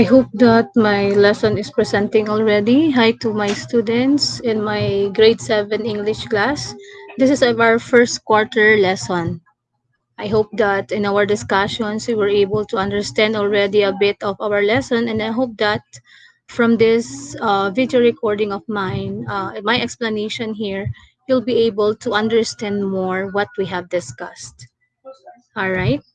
I hope that my lesson is presenting already. Hi to my students in my grade 7 English class. This is our first quarter lesson. I hope that in our discussions we were able to understand already a bit of our lesson and I hope that from this uh, video recording of mine, uh, my explanation here, you'll be able to understand more what we have discussed. All right.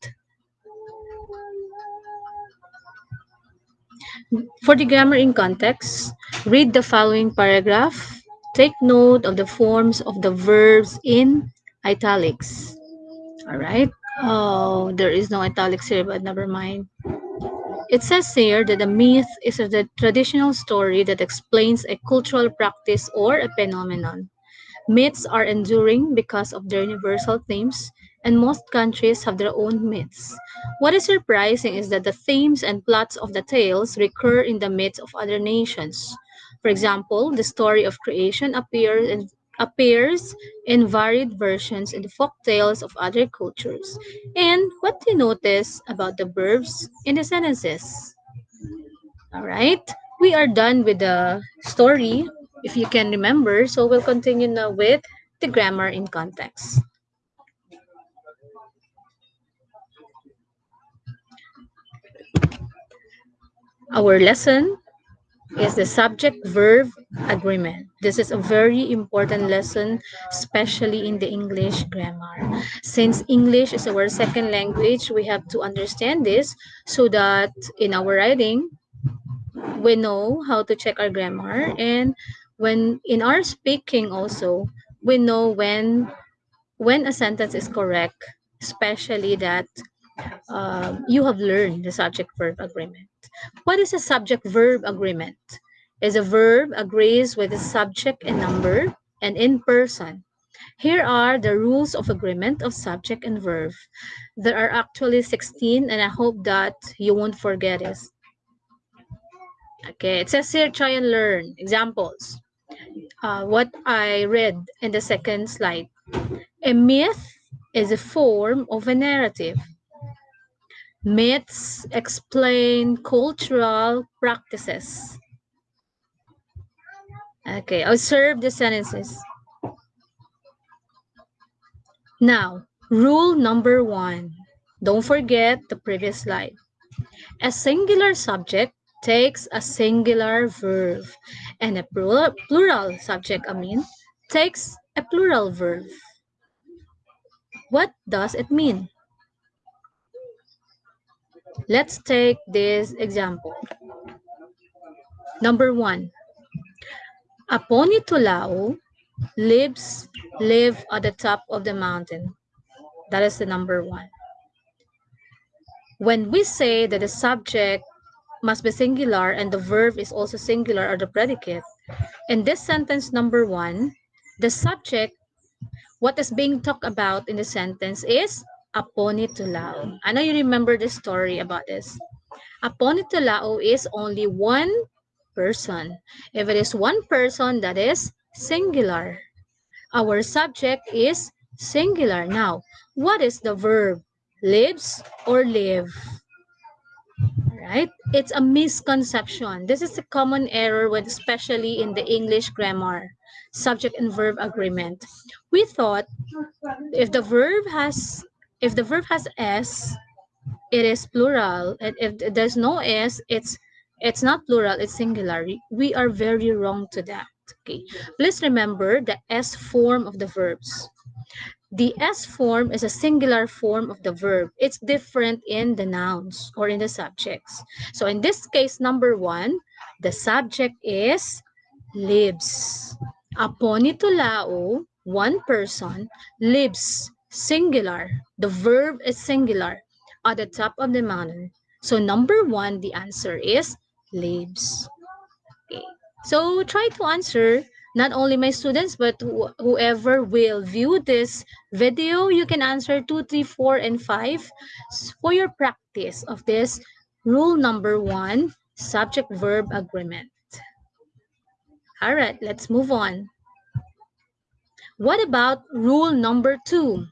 For the grammar in context, read the following paragraph. Take note of the forms of the verbs in italics. All right. Oh, there is no italics here, but never mind. It says here that a myth is a traditional story that explains a cultural practice or a phenomenon. Myths are enduring because of their universal themes, and most countries have their own myths. What is surprising is that the themes and plots of the tales recur in the myths of other nations. For example, the story of creation appears in, appears in varied versions in the folk tales of other cultures. And what do you notice about the verbs in the sentences? All right, we are done with the story, if you can remember. So we'll continue now with the grammar in context. Our lesson is the subject-verb agreement. This is a very important lesson, especially in the English grammar. Since English is our second language, we have to understand this so that in our writing, we know how to check our grammar. And when in our speaking also, we know when when a sentence is correct, especially that um, you have learned the subject-verb agreement. What is a subject-verb agreement? Is a verb agrees with the subject and number and in person. Here are the rules of agreement of subject and verb. There are actually 16 and I hope that you won't forget it. Okay, it says here try and learn. Examples. Uh, what I read in the second slide. A myth is a form of a narrative. Myths explain cultural practices. Okay, observe the sentences. Now, rule number one. Don't forget the previous slide. A singular subject takes a singular verb, and a plural, subject, I mean, takes a plural verb. What does it mean? Let's take this example. Number one, Aponitolau lives live at the top of the mountain. That is the number one. When we say that the subject must be singular and the verb is also singular or the predicate, in this sentence number one, the subject, what is being talked about in the sentence is Aponitolau. I know you remember the story about this. Aponitolau is only one person. If it is one person, that is singular. Our subject is singular. Now, what is the verb? Lives or live? Right? It's a misconception. This is a common error, with, especially in the English grammar, subject and verb agreement. We thought if the verb has if the verb has s, it is plural. And if there's no s, it's it's not plural, it's singular. We are very wrong to that. Okay. Please remember the s form of the verbs. The S form is a singular form of the verb. It's different in the nouns or in the subjects. So in this case, number one, the subject is lives. Aponitolau, one person, lives singular. The verb is singular at the top of the mountain. So number one, the answer is lives. Okay. So try to answer not only my students, but wh whoever will view this video, you can answer two, three, four, and 5 for your practice of this rule number one, subject-verb agreement. All right, let's move on. What about rule number two?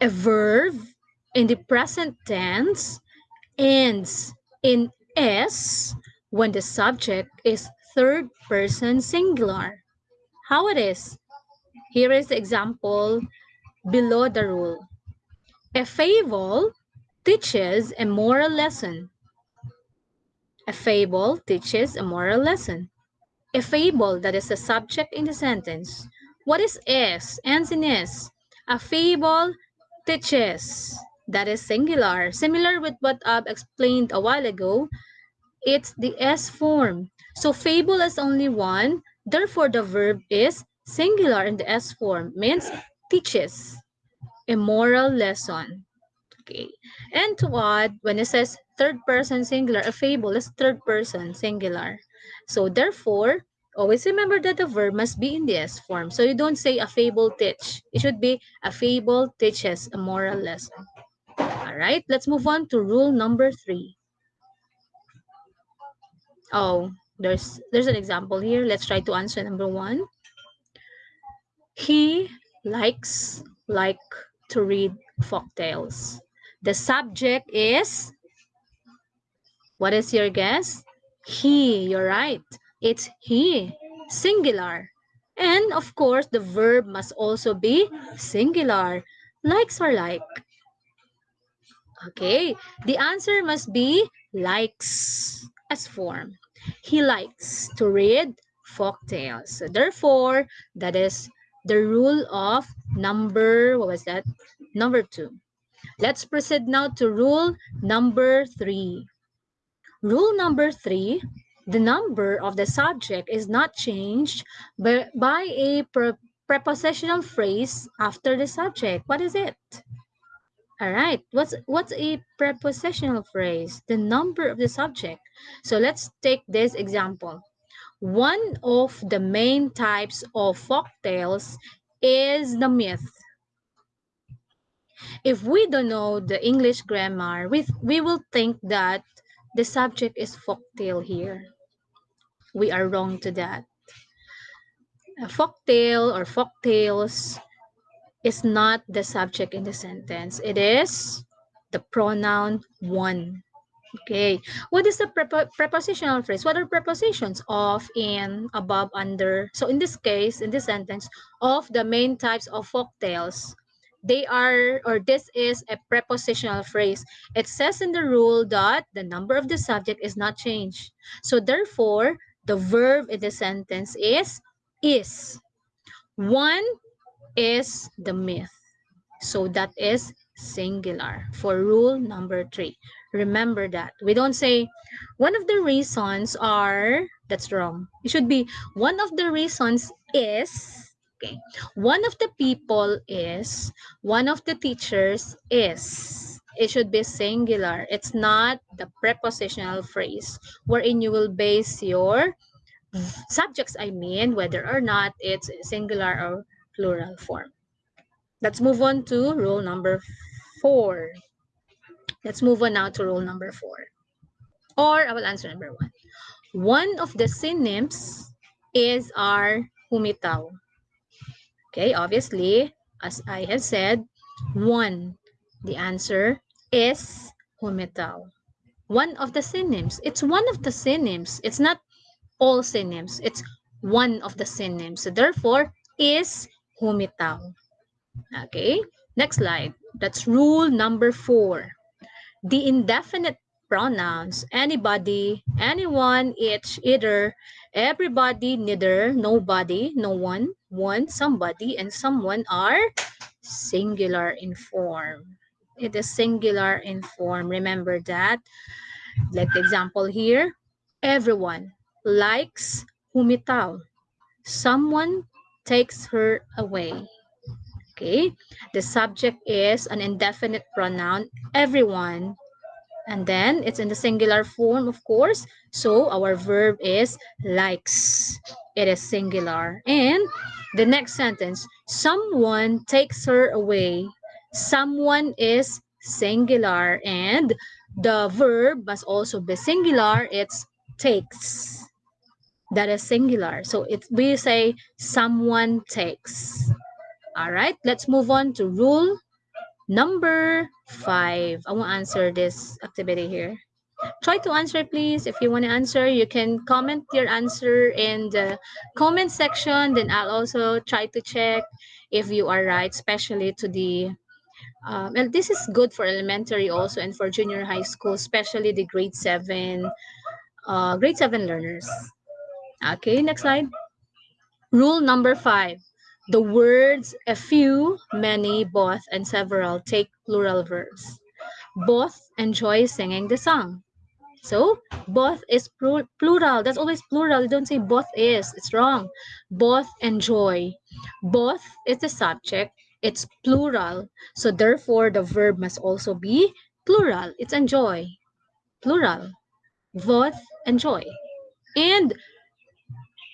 A verb in the present tense ends in S when the subject is third person singular. How it is? Here is the example below the rule. A fable teaches a moral lesson. A fable teaches a moral lesson. A fable that is the subject in the sentence. What is S? Ends in S. A fable teaches. That is singular. Similar with what I've explained a while ago, it's the S form. So fable is only one. Therefore, the verb is singular in the S form. Means teaches a moral lesson. Okay. And to add, when it says third person singular, a fable is third person singular. So therefore, always remember that the verb must be in the S form. So you don't say a fable teach. It should be a fable teaches a moral lesson. All right, let's move on to rule number three. Oh, there's there's an example here. Let's try to answer number one. He likes like to read folk tales. The subject is, what is your guess? He, you're right. It's he, singular. And of course, the verb must also be singular. Likes or like. Okay, the answer must be likes as form. He likes to read folk tales. So therefore, that is the rule of number, what was that? Number two. Let's proceed now to rule number three. Rule number three, the number of the subject is not changed by, by a pre prepositional phrase after the subject. What is it? All right, what's what's a prepositional phrase? The number of the subject. So let's take this example. One of the main types of folk tales is the myth. If we don't know the English grammar, we, we will think that the subject is folk tale here. We are wrong to that. A folk tale or folk tales is not the subject in the sentence. It is the pronoun one. Okay, what is the prepo prepositional phrase? What are prepositions? Of, in, above, under. So in this case, in this sentence, of the main types of folk tales, they are, or this is a prepositional phrase. It says in the rule that the number of the subject is not changed. So therefore, the verb in the sentence is is. One is the myth. So that is singular for rule number three. Remember that. We don't say one of the reasons are, that's wrong. It should be one of the reasons is, okay. One of the people is, one of the teachers is. It should be singular. It's not the prepositional phrase wherein you will base your subjects, I mean, whether or not it's singular or plural form. Let's move on to rule number four. Let's move on now to rule number four. Or I will answer number one. One of the synonyms is our humitaw. Okay, obviously, as I have said, one. The answer is humitaw. One of the synonyms. It's one of the synonyms. It's not all synonyms. It's one of the synonyms. So therefore, is humitaw. Okay, next slide. That's rule number four the indefinite pronouns anybody, anyone, each, either, everybody, neither, nobody, no one, one, somebody, and someone are singular in form. It is singular in form. Remember that. Like the example here, everyone likes humitaw. Someone takes her away. Okay, the subject is an indefinite pronoun, everyone. And then it's in the singular form, of course. So our verb is likes. It is singular. And the next sentence, someone takes her away. Someone is singular. And the verb must also be singular. It's takes. That is singular. So it we say someone takes. All right, let's move on to rule number five. I won't answer this activity here. Try to answer, please. If you want to answer, you can comment your answer in the comment section. Then I'll also try to check if you are right, especially to the um, and this is good for elementary also and for junior high school, especially the grade seven, uh, grade seven learners. Okay, next slide. Rule number five. The words a few, many, both, and several take plural verbs. Both enjoy singing the song. So both is plural. That's always plural. You don't say both is. It's wrong. Both enjoy. Both is the subject. It's plural. So therefore, the verb must also be plural. It's enjoy. Plural. Both enjoy. And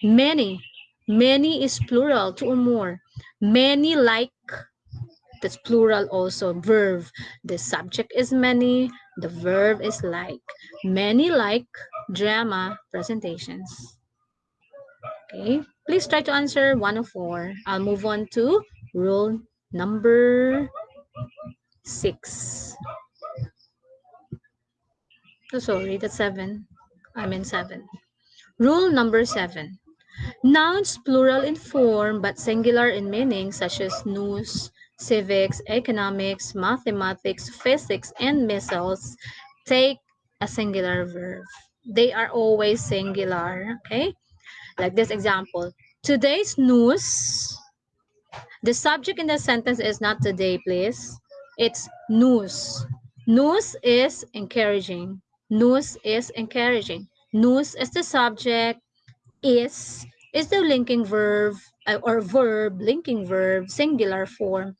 many. Many is plural, two or more. Many like that's plural also. Verb the subject is many the verb is like. Many like drama presentations. Okay please try to answer one of four. I'll move on to rule number six. six oh sorry that's seven. I mean seven. Rule number seven nouns plural in form but singular in meaning such as news civics, economics, mathematics, physics, and measles take a singular verb. They are always singular, okay? Like this example. Today's news, the subject in the sentence is not today, please. It's news. News is encouraging. News is encouraging. News is the subject. Is is the linking verb uh, or verb, linking verb, singular form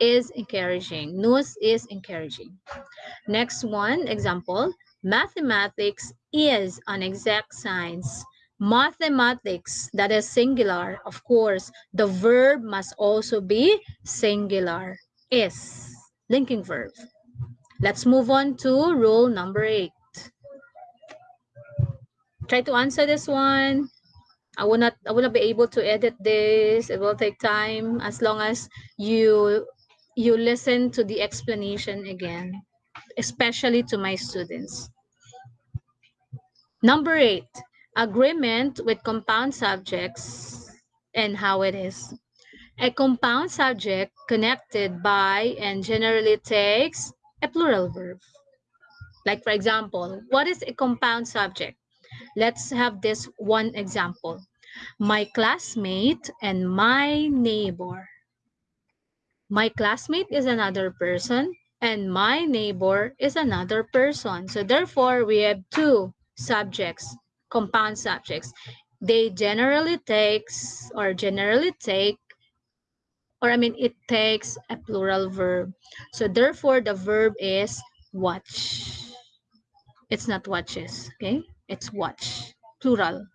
is encouraging. News is encouraging. Next one, example, mathematics is an exact science. Mathematics, that is singular. Of course, the verb must also be singular. Is, linking verb. Let's move on to rule number eight. Try to answer this one. I will not I will not be able to edit this. It will take time as long as you you listen to the explanation again, especially to my students. Number eight, agreement with compound subjects and how it is. A compound subject connected by and generally takes a plural verb. Like for example, what is a compound subject? Let's have this one example my classmate and my neighbor. My classmate is another person and my neighbor is another person. So therefore, we have two subjects, compound subjects. They generally takes or generally take or I mean it takes a plural verb. So therefore, the verb is watch. It's not watches, okay? It's watch, plural,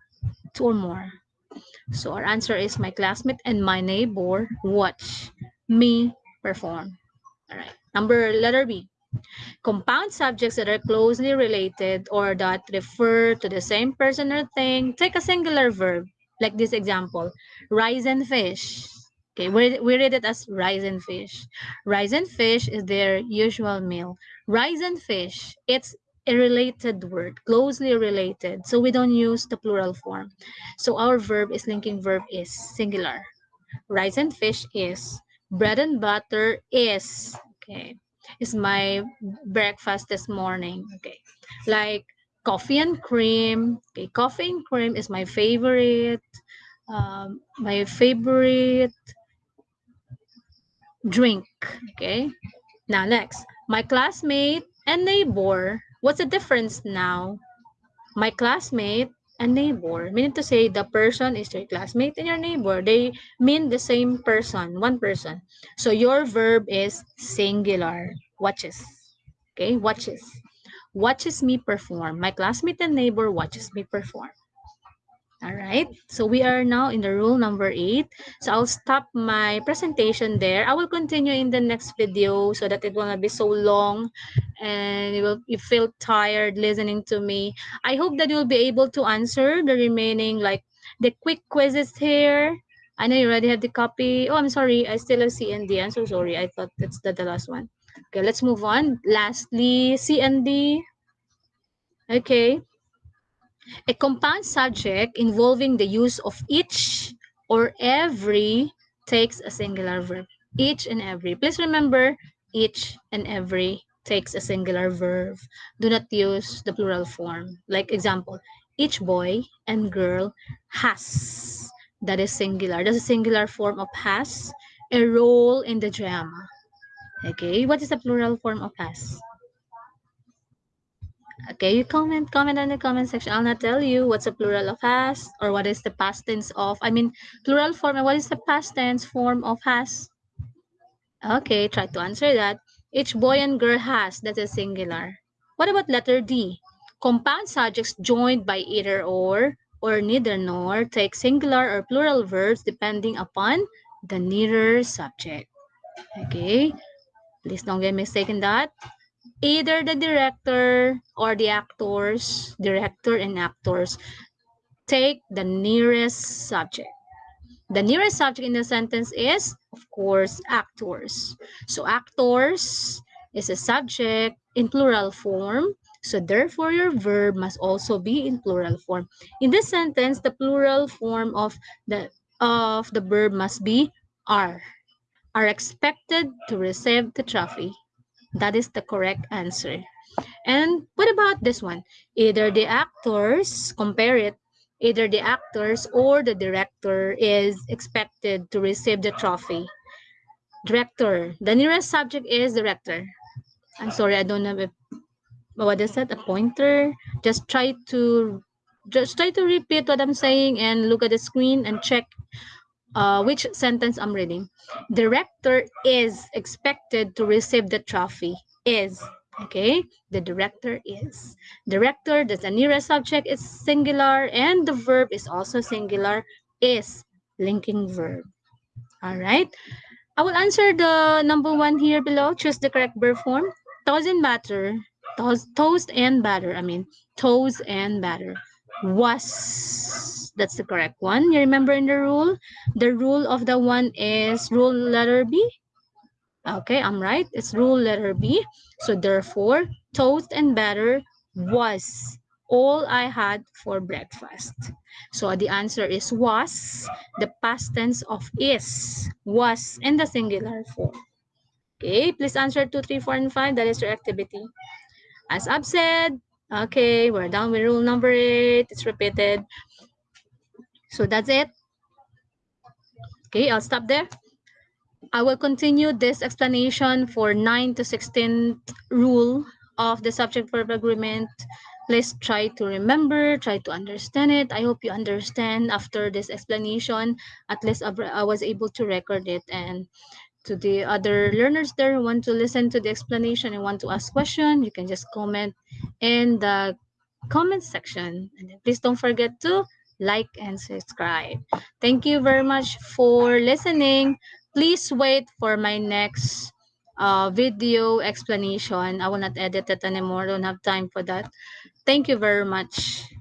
two or more. So our answer is my classmate and my neighbor watch me perform. All right. Number letter B. Compound subjects that are closely related or that refer to the same person or thing take a singular verb. Like this example, rice and fish. Okay, we, we read it as rice and fish. Rice and fish is their usual meal. Rice and fish, it's a related word, closely related. So we don't use the plural form. So our verb is linking verb is singular. Rice and fish is. Bread and butter is. Okay. Is my breakfast this morning. Okay. Like coffee and cream. Okay. Coffee and cream is my favorite. Um, my favorite drink. Okay. Now next, my classmate and neighbor What's the difference now? My classmate and neighbor, meaning to say the person is your classmate and your neighbor. They mean the same person, one person. So your verb is singular, watches. Okay, watches. Watches me perform. My classmate and neighbor watches me perform. All right, so we are now in the rule number eight. So I'll stop my presentation there. I will continue in the next video so that it will not be so long and you will you feel tired listening to me. I hope that you'll be able to answer the remaining like the quick quizzes here. I know you already have the copy. Oh, I'm sorry. I still have C and D. I'm so sorry. I thought that's the, the last one. Okay, let's move on. Lastly, C and D. Okay. A compound subject involving the use of each or every takes a singular verb. Each and every. Please remember, each and every takes a singular verb. Do not use the plural form. Like example, each boy and girl has. That is singular. That's a singular form of has. A role in the drama. Okay, what is the plural form of has? Okay, you comment, comment in the comment section. I'll not tell you what's a plural of has or what is the past tense of, I mean, plural form and what is the past tense form of has? Okay, try to answer that. Each boy and girl has, that's a singular. What about letter D? Compound subjects joined by either or or neither nor take singular or plural verbs depending upon the nearer subject. Okay, Please don't get mistaken that either the director or the actors, director and actors, take the nearest subject. The nearest subject in the sentence is, of course, actors. So actors is a subject in plural form. So therefore, your verb must also be in plural form. In this sentence, the plural form of the of the verb must be are are expected to receive the trophy. That is the correct answer. And what about this one? Either the actors, compare it, either the actors or the director is expected to receive the trophy. Director. The nearest subject is director. I'm sorry, I don't have a, what is that, a pointer? Just try to, just try to repeat what I'm saying and look at the screen and check uh, which sentence I'm reading. Director is expected to receive the trophy. Is. Okay, the director is. Director, the nearest subject is singular and the verb is also singular, is linking verb. All right. I will answer the number one here below. Choose the correct verb form. Toast and batter. Toast, toast and batter. I mean, toast and batter. Was that's the correct one. You remember in the rule? The rule of the one is rule letter B. Okay, I'm right. It's rule letter B. So therefore, toast and batter was all I had for breakfast. So the answer is was, the past tense of is, was in the singular form. Okay, please answer 2, 3, 4, and 5. That is your activity. As I've said, okay, we're done with rule number 8. It's repeated. So that's it. Okay, I'll stop there. I will continue this explanation for 9 to 16 rule of the subject verb agreement. Please try to remember, try to understand it. I hope you understand after this explanation. At least I was able to record it and to the other learners there who want to listen to the explanation and want to ask question, you can just comment in the comment section. And please don't forget to like, and subscribe. Thank you very much for listening. Please wait for my next uh, video explanation. I will not edit it anymore. I don't have time for that. Thank you very much.